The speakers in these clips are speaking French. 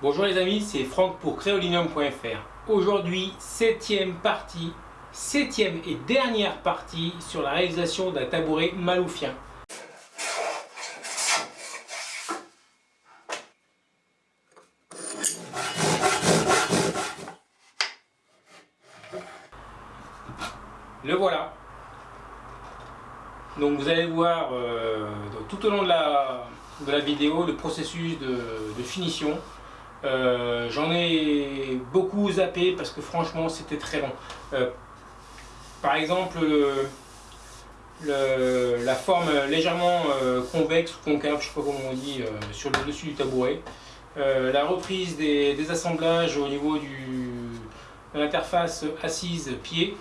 Bonjour les amis, c'est Franck pour créolinium.fr. Aujourd'hui, septième partie, septième et dernière partie sur la réalisation d'un tabouret maloufien. Le voilà. Donc vous allez voir euh, tout au long de la, de la vidéo le processus de, finition. Euh, j'en ai beaucoup zappé parce que franchement c'était très long. Euh, par exemple, la forme légèrement convexe ou concave, je sais pas comment on dit, sur le dessus du tabouret. la reprise des, assemblages au niveau de l'interface assise pied.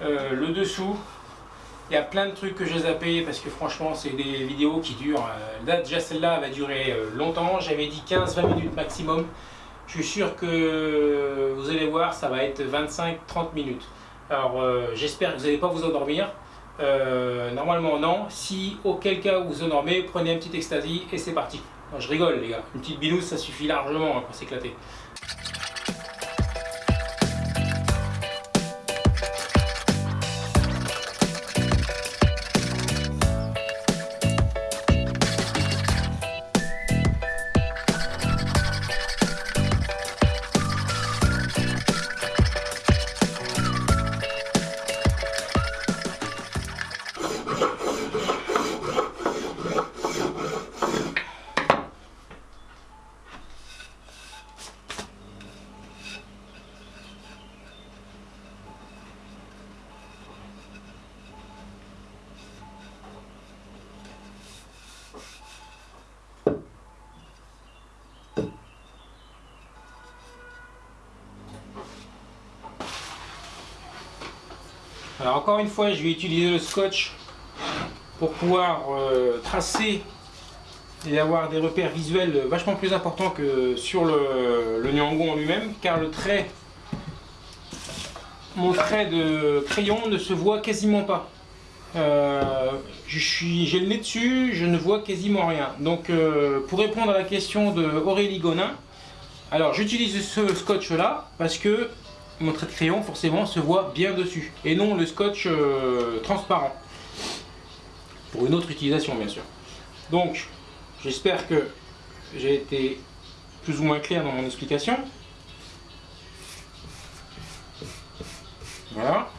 le dessous, il y a plein de trucs que j'ai zappé parce que franchement c'est des vidéos qui durent. Euh, là déjà celle-là va durer euh, longtemps. J'avais dit 15-20 minutes maximum. Je suis sûr que vous allez voir ça va être 25-30 minutes. Alors euh, j'espère que vous n'allez pas vous endormir. normalement non. Si auquel cas vous vous endormez, prenez un petit ecstasy et c'est parti. je rigole les gars. Une petite binouse ça suffit largement hein, pour s'éclater. Une fois, je vais utiliser le scotch pour pouvoir euh, tracer et avoir des repères visuels vachement plus importants que sur le, le en lui-même, car le trait, mon trait de crayon ne se voit quasiment pas. Euh, j'ai le nez dessus, je ne vois quasiment rien. Donc euh, pour répondre à la question de Aurélie Gonin, alors j'utilise ce scotch là parce que mon trait de crayon forcément se voit bien dessus et non le scotch euh, transparent. Pour une autre utilisation bien sûr. Donc j'espère que j'ai été plus ou moins clair dans mon explication. Voilà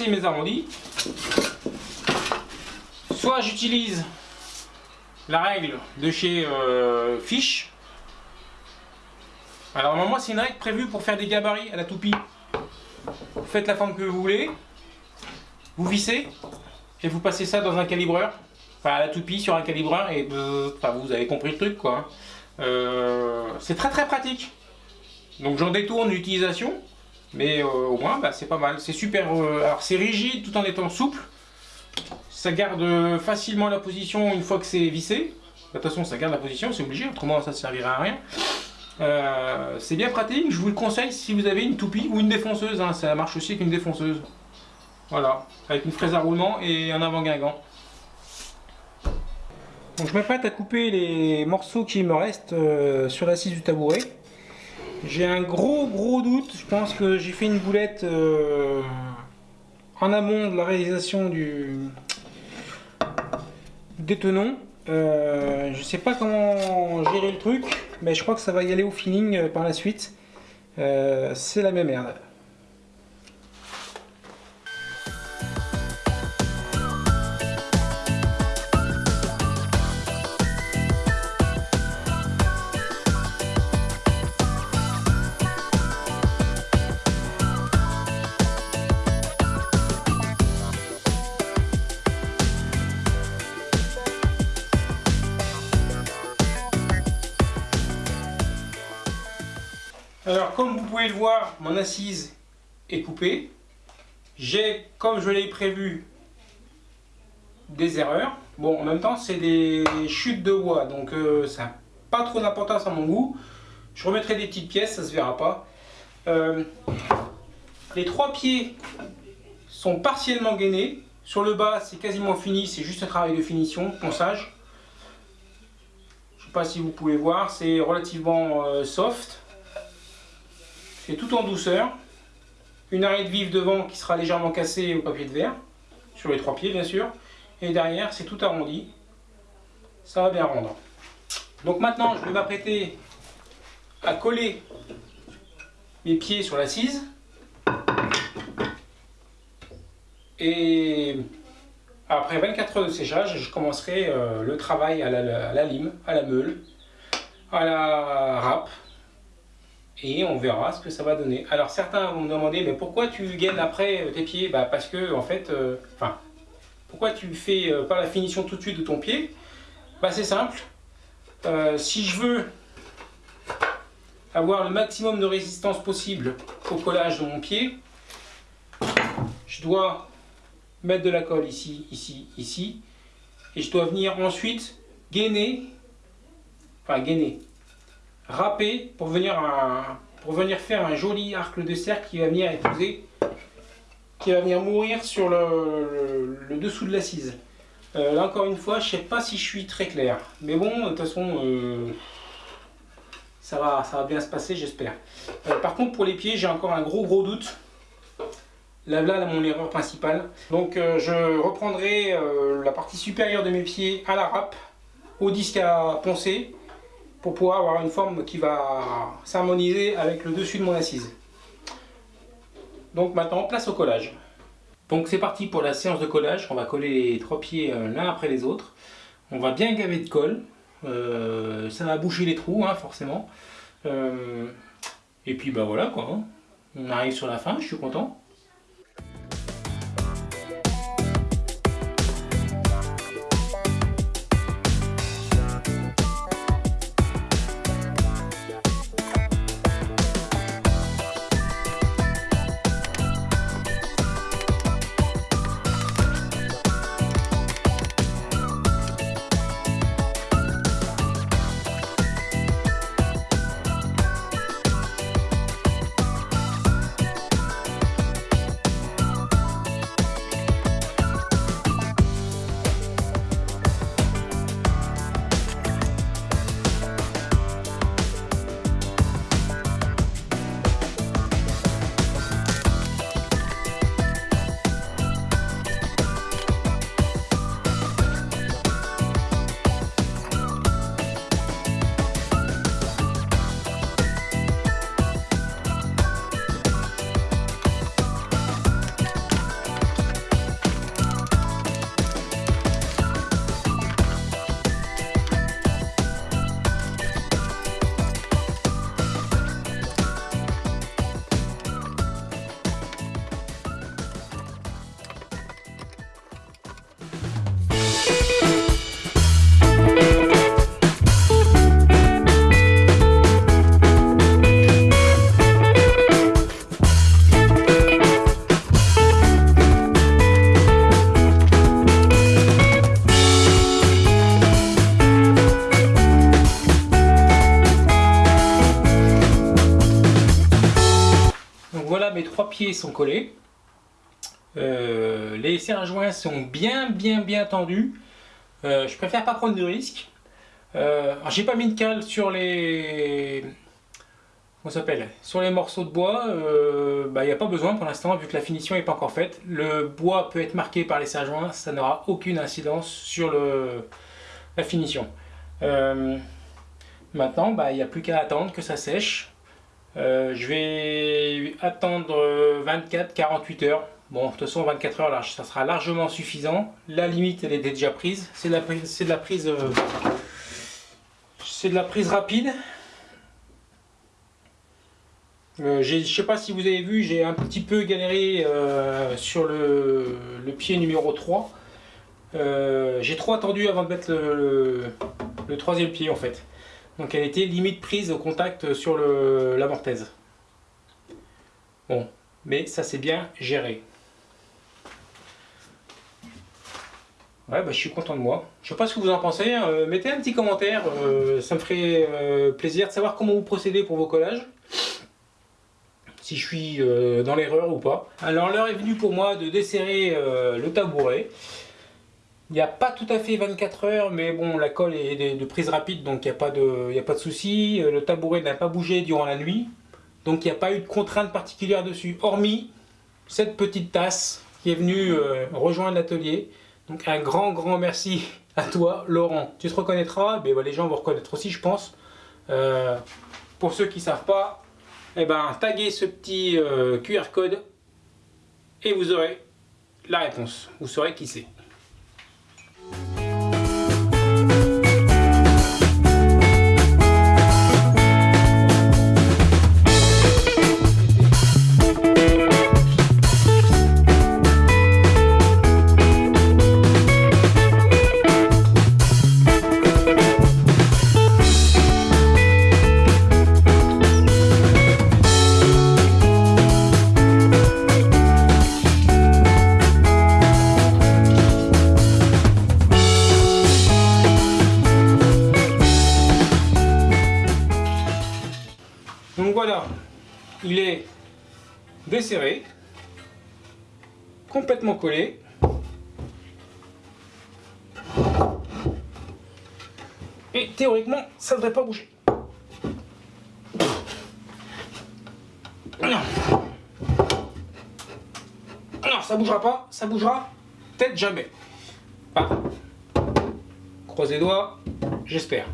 mes arrondis, soit j'utilise la règle de chez euh, Fish. Alors moi c'est une règle prévue pour faire des gabarits à la toupie. Faites la forme que vous voulez, vous vissez et vous passez ça dans un calibreur, enfin à la toupie sur un calibreur et enfin, vous avez compris le truc quoi. Euh, c'est très très pratique. Donc j'en détourne l'utilisation mais euh, au moins, bah, c'est pas mal. C'est super. Euh, alors, c'est rigide tout en étant souple. Ça garde facilement la position une fois que c'est vissé. De toute façon, ça garde la position, c'est obligé, autrement ça ne servira à rien. Euh, c'est bien pratique, je vous le conseille si vous avez une toupie ou une défonceuse, hein. ça marche aussi avec une défonceuse. Voilà, avec une fraise à roulement et un avant-guingant. Donc je m'apprête à couper les morceaux qui me restent sur l'assise du tabouret. J'ai un gros gros doute, je pense que j'ai fait une boulette euh, en amont de la réalisation du des tenons. Euh, je sais pas comment gérer le truc, mais je crois que ça va y aller au feeling euh, par la suite. C'est la même merde. Comme vous pouvez le voir, mon assise est coupée. J'ai, comme je l'ai prévu, des erreurs. Bon, en même temps, c'est des chutes de bois, donc euh, ça n'a pas trop d'importance à mon goût. Je remettrai des petites pièces, ça se verra pas. Euh, les trois pieds sont partiellement gainés. Sur le bas, c'est quasiment fini, c'est juste un travail de finition, ponçage. Je ne sais pas si vous pouvez voir, c'est relativement euh, soft. C'est tout en douceur. Une arête vive devant qui sera légèrement cassée au papier de verre, sur les trois pieds bien sûr. Et derrière, c'est tout arrondi. Ça va bien rendre. Donc maintenant, je vais m'apprêter à coller mes pieds sur l'assise. Et après 24 heures de séchage, je commencerai euh, le travail à la, lime, à la meule, à la râpe. Et on verra ce que ça va donner. Alors certains vont me demander, mais pourquoi tu gaines après tes pieds? Bah, Parce que, en fait, euh, pourquoi tu fais euh, pas la finition tout de suite de ton pied? Bah, C'est simple. si je veux avoir le maximum de résistance possible au collage de mon pied, je dois mettre de la colle ici, ici, ici. Et je dois venir ensuite gainer, enfin gainer, râper pour venir, pour venir faire un joli arc de cercle qui va venir épouser, qui va venir mourir sur le, dessous de l'assise. Euh, là encore une fois, je sais pas si je suis très clair. Mais bon, de toute façon, euh, ça, va, bien se passer, j'espère. Euh, par contre, pour les pieds, j'ai encore un gros gros doute. Là, là, mon erreur principale. Donc euh, je reprendrai la partie supérieure de mes pieds à la râpe, au disque à poncer, pour pouvoir avoir une forme qui va s'harmoniser avec le dessus de mon assise. Donc maintenant, place au collage. Donc c'est parti pour la séance de collage. On va coller les trois pieds euh, l'un après les autres. On va bien gaver de colle. ça va boucher les trous, hein, forcément. et puis bah voilà quoi. Hein. On arrive sur la fin, je suis content. Collés. Euh, les serre joints sont bien bien bien tendus. Euh, je préfère pas prendre de risques. Euh, J'ai pas mis de cale sur les s'appelle sur les morceaux de bois. Il euh, n'y bah, a pas besoin pour l'instant vu que la finition n'est pas encore faite. Le bois peut être marqué par les serre joints, ça n'aura aucune incidence sur le, la finition. maintenant, bah, il n'y a plus qu'à attendre que ça sèche. Euh, je vais attendre 24-48 heures. Bon, de toute façon, 24 heures, là, ça sera largement suffisant. La limite, elle est déjà prise. C'est de la euh, prise rapide. Euh, je ne sais pas si vous avez vu, j'ai un petit peu galéré sur le, pied numéro 3. j'ai trop attendu avant de mettre le troisième pied en fait. Donc elle était limite prise au contact sur la mortaise. Bon, mais ça c'est bien géré. Ouais, bah, je suis content de moi. Je sais pas ce que vous en pensez. Hein. Euh, mettez un petit commentaire. Euh, ça me ferait euh, plaisir de savoir comment vous procédez pour vos collages. Si je suis dans l'erreur ou pas. Alors l'heure est venue pour moi de desserrer le tabouret. Il n'y a pas tout à fait 24 heures, mais bon, la colle est de, prise rapide, donc il n'y a pas de, a pas de souci. Le tabouret n'a pas bougé durant la nuit, donc il n'y a pas eu de contrainte particulière dessus, hormis cette petite tasse qui est venue rejoindre l'atelier. Donc un grand, grand merci à toi, Laurent. Tu te reconnaîtras, mais les gens vont reconnaître aussi, je pense. Euh, pour ceux qui ne savent pas, eh ben, taguez ce petit euh, QR code et vous aurez la réponse. Vous saurez qui c'est. Il est desserré, complètement collé. Et théoriquement, ça ne devrait pas bouger. Non. Non, ça bougera pas, ça bougera peut-être jamais. Croisez les doigts, j'espère.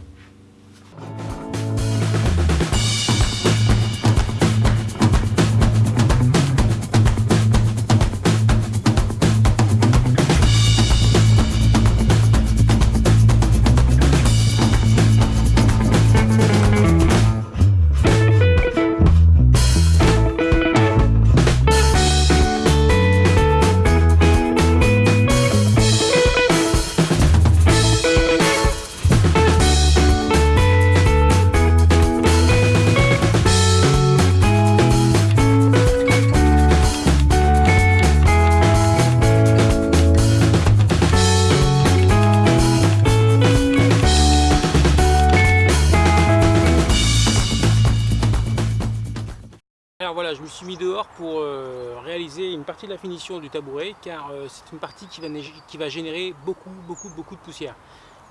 De la finition du tabouret car euh, c'est une partie qui va, qui va, générer beaucoup, beaucoup, beaucoup de poussière.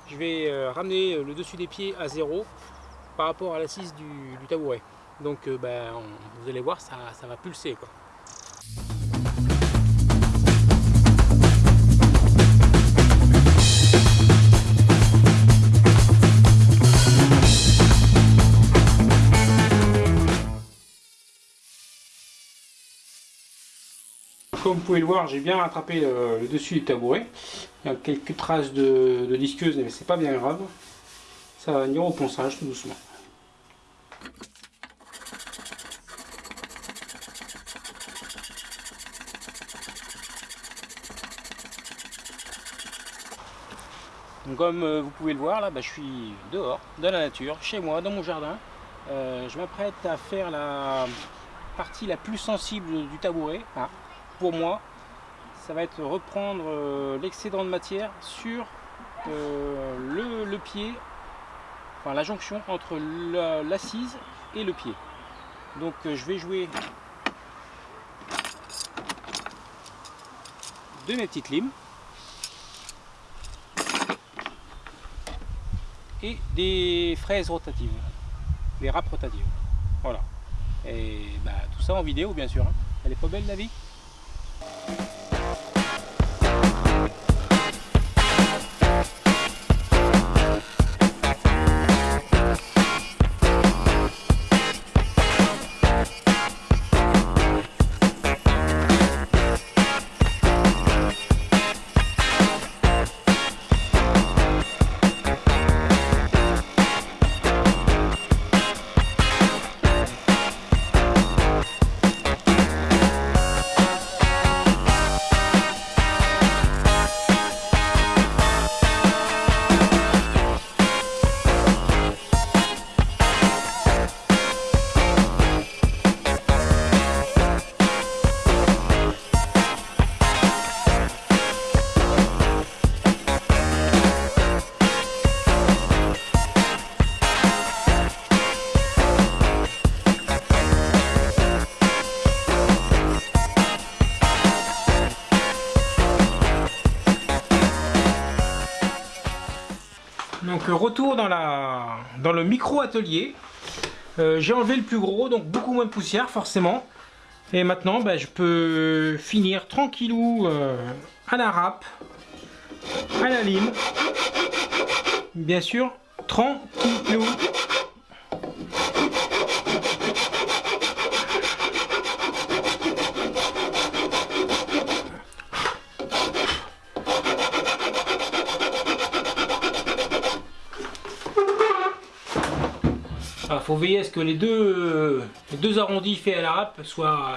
Je vais euh, ramener le dessus des pieds à zéro par rapport à l'assise du, tabouret. Donc ben, vous allez voir, ça, ça va pulser. Quoi. Comme vous pouvez le voir, j'ai bien rattrapé le, dessus du tabouret. Il y a quelques traces de, de disqueuse, mais c'est pas bien grave. Ça va venir au ponçage tout doucement. Comme euh, vous pouvez le voir, là, bah, je suis dehors, dans la nature, chez moi, dans mon jardin. Euh, je m'apprête à faire la partie la plus sensible du tabouret. Ah, pour moi, ça va être reprendre euh, l'excédent de matière sur euh, le, pied, enfin la jonction entre l'assise et le pied. Donc euh, je vais jouer de mes petites limes et des fraises rotatives, des râpes rotatives. Voilà. Et bah, tout ça en vidéo bien sûr. Hein. Elle est pas belle la vie? Donc retour dans, la, dans le micro atelier. Euh, j'ai enlevé le plus gros, donc beaucoup moins de poussière forcément. Et maintenant, ben, je peux finir tranquillou euh, à la râpe, à la lime. Bien sûr, tranquillou. Faut veiller à ce que les deux, les deux arrondis faits à la râpe soient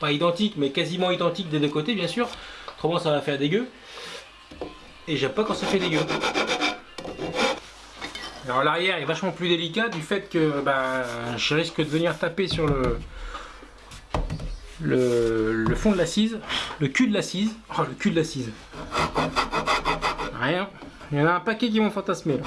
pas identiques, mais quasiment identiques des deux côtés, bien sûr. Autrement, ça va faire dégueu. Et j'aime pas quand ça fait dégueu. Alors l'arrière est vachement plus délicat du fait que bah, je risque de venir taper sur le, le, fond de l'assise, le cul de l'assise. Oh, le cul de l'assise. Rien. Il y en a un paquet qui vont fantasmer là.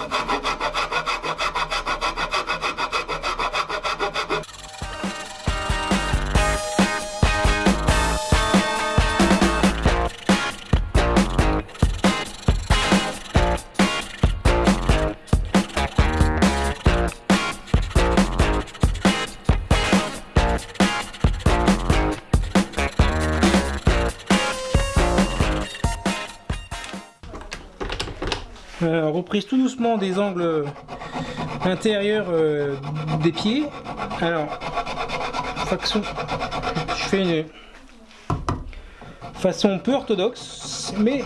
Reprise tout doucement des angles intérieurs euh, des pieds. Alors, façon, je fais une façon peu orthodoxe, mais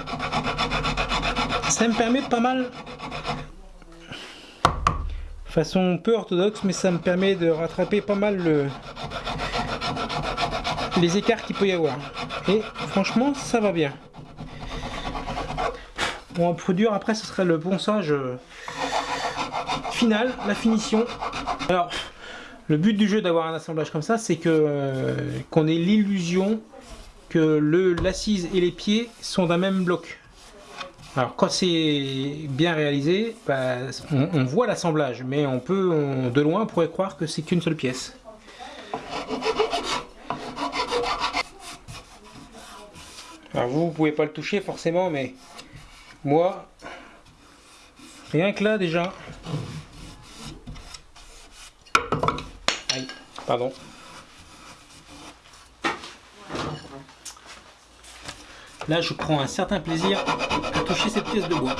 ça me permet pas mal. Façon peu orthodoxe, mais ça me permet de rattraper pas mal le, les écarts qu'il peut y avoir. Et franchement, ça va bien. Bon, un dur après, ce serait le ponçage euh, final, la finition. Alors, le but du jeu d'avoir un assemblage comme ça, c'est que euh, qu'on ait l'illusion que l'assise et les pieds sont d'un même bloc. Alors quand c'est bien réalisé, bah, on, voit l'assemblage, mais on peut, de loin, on pourrait croire que c'est qu'une seule pièce. Alors vous, vous pouvez pas le toucher forcément, mais moi, rien que là déjà. Aïe, pardon. Là, je prends un certain plaisir à toucher cette pièce de bois.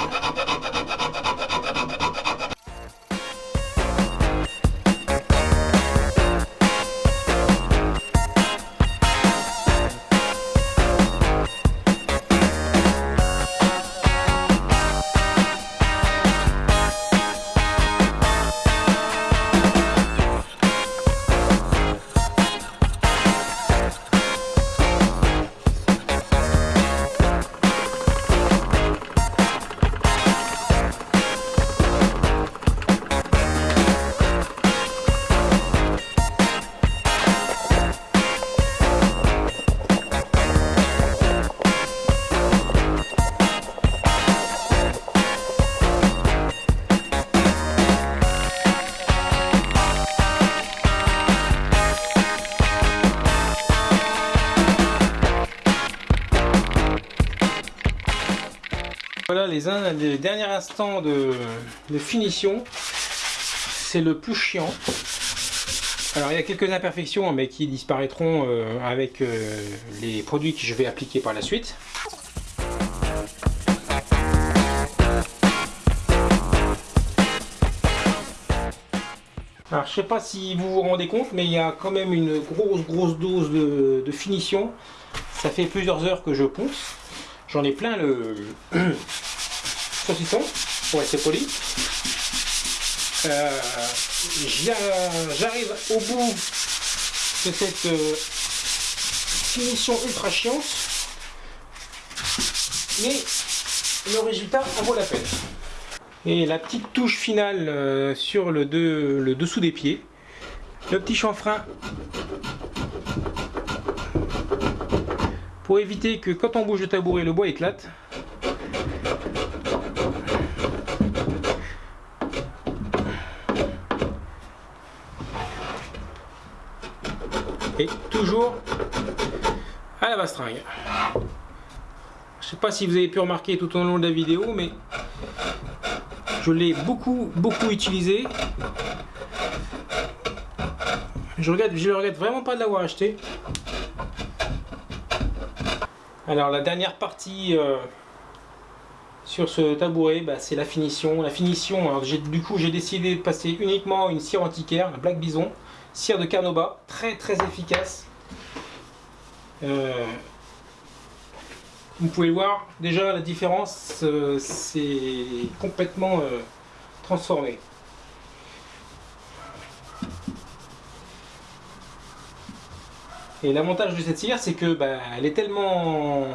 Les derniers instants de, finition. C'est le plus chiant. Alors il y a quelques imperfections mais qui disparaîtront euh, avec euh, les produits que je vais appliquer par la suite. Alors je sais pas si vous vous rendez compte mais il y a quand même une grosse grosse dose de, de finition. Ça fait plusieurs heures que je ponce. J'en ai plein le pour être poli. Euh, j'arrive au bout de cette euh, finition ultra chiante, mais le résultat en vaut la peine. Et la petite touche finale euh, sur le, le dessous des pieds, le petit chanfrein pour éviter que quand on bouge le tabouret, le bois éclate. Et à la bastringue. Je sais pas si vous avez pu remarquer tout au long de la vidéo, mais Je l'ai beaucoup, beaucoup utilisé. Je regrette, je regrette vraiment pas de l'avoir acheté. Alors la dernière partie euh, sur ce tabouret, bah, c'est la finition. La finition, du coup j'ai décidé de passer uniquement une cire antiquaire, un Black Bison, cire de Carnauba, très très efficace. Euh, vous pouvez voir déjà la différence, euh, c'est complètement transformé. Et l'avantage de cette cire, c'est que bah, elle est tellement...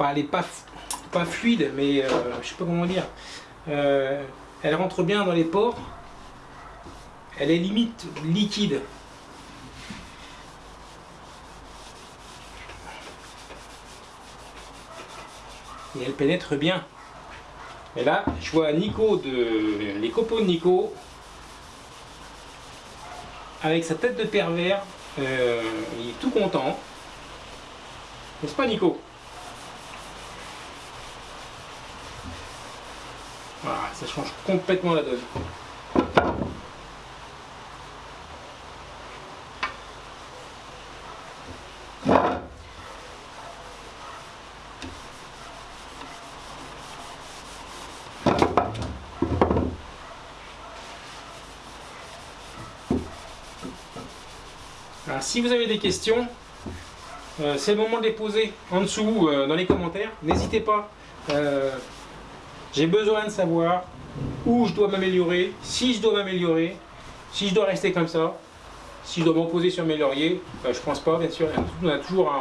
Elle est pas, pas fluide, mais euh, je sais pas comment dire. Euh, elle rentre bien dans les pores. Elle est limite liquide. Et elle pénètre bien. Et là, je vois Nico de les copeaux de Nico avec sa tête de pervers euh, il est tout content. N'est-ce pas Nico? Voilà, ça change complètement la donne. Si vous avez des questions, euh, c'est le moment de les poser en dessous euh, dans les commentaires. N'hésitez pas. Euh, j'ai besoin de savoir où je dois m'améliorer, si je dois m'améliorer, si je dois rester comme ça, si je dois m'opposer sur mes lauriers. je pense pas, bien sûr. On a toujours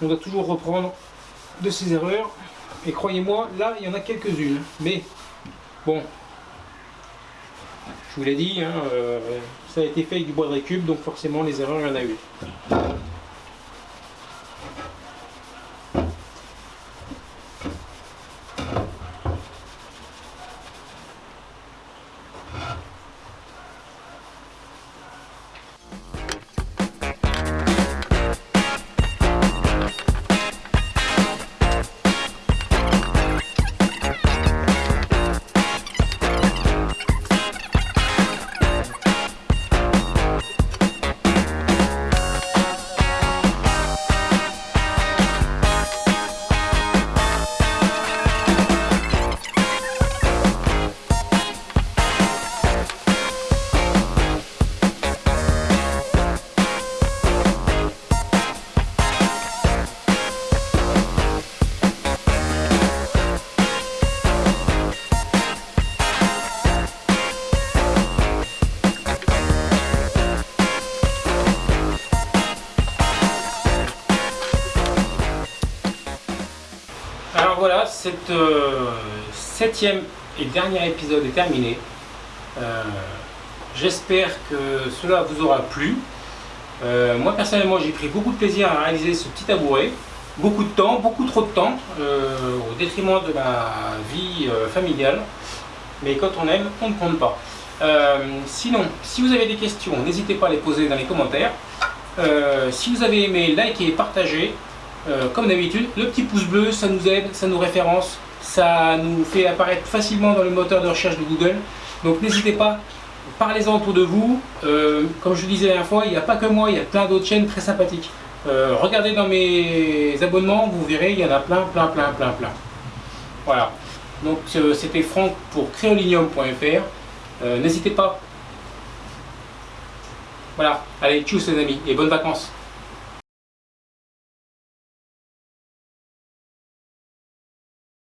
on doit toujours reprendre de ses erreurs. Et croyez-moi, là, il y en a quelques-unes. Mais bon, je vous l'ai dit, hein, ça a été fait avec du bois de récup, donc forcément les erreurs, il y en a eu. Septième et dernier épisode est terminé. Euh, j'espère que cela vous aura plu. Euh, moi personnellement j'ai pris beaucoup de plaisir à réaliser ce petit tabouret. Beaucoup de temps, beaucoup trop de temps, au détriment de ma vie familiale. Mais quand on aime, on ne compte pas. sinon, si vous avez des questions, n'hésitez pas à les poser dans les commentaires. si vous avez aimé, likez et partagez. Euh, comme d'habitude, le petit pouce bleu, ça nous aide, ça nous référence, ça nous fait apparaître facilement dans le moteur de recherche de Google. Donc n'hésitez pas, parlez-en autour de vous. Euh, comme je le disais la dernière fois, il n'y a pas que moi, il y a plein d'autres chaînes très sympathiques. Euh, regardez dans mes abonnements, vous verrez, il y en a plein, plein, plein, plein, plein. Voilà. Donc c'était Franck pour créolinium.fr. N'hésitez pas. Voilà. Allez, tchuss les amis et bonnes vacances.